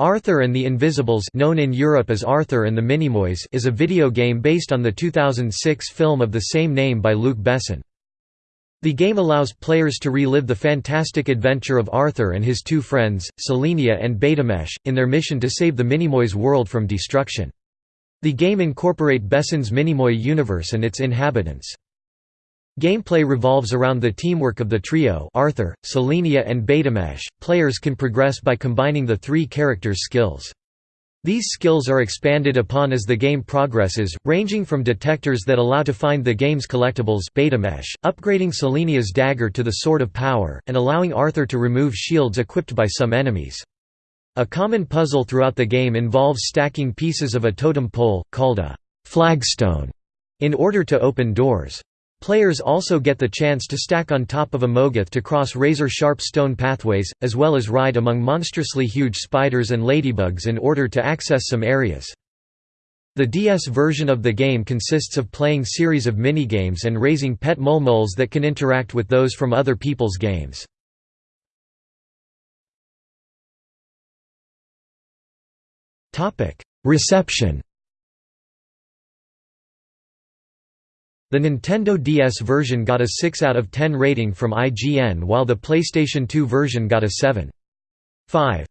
Arthur and the Invisibles known in Europe as Arthur and the Minimoys is a video game based on the 2006 film of the same name by Luc Besson. The game allows players to relive the fantastic adventure of Arthur and his two friends, Selenia and Betameche, in their mission to save the Minimoys world from destruction. The game incorporate Besson's Minimoy universe and its inhabitants. Gameplay revolves around the teamwork of the trio Arthur, Selenia and Betameche. Players can progress by combining the three characters' skills. These skills are expanded upon as the game progresses, ranging from detectors that allow to find the game's collectibles Betameche, upgrading Selenia's dagger to the Sword of Power, and allowing Arthur to remove shields equipped by some enemies. A common puzzle throughout the game involves stacking pieces of a totem pole, called a flagstone, in order to open doors. Players also get the chance to stack on top of a Mogoth to cross razor-sharp stone pathways, as well as ride among monstrously huge spiders and ladybugs in order to access some areas. The DS version of the game consists of playing series of minigames and raising pet moles that can interact with those from other people's games. Reception The Nintendo DS version got a 6 out of 10 rating from IGN while the PlayStation 2 version got a 7.5.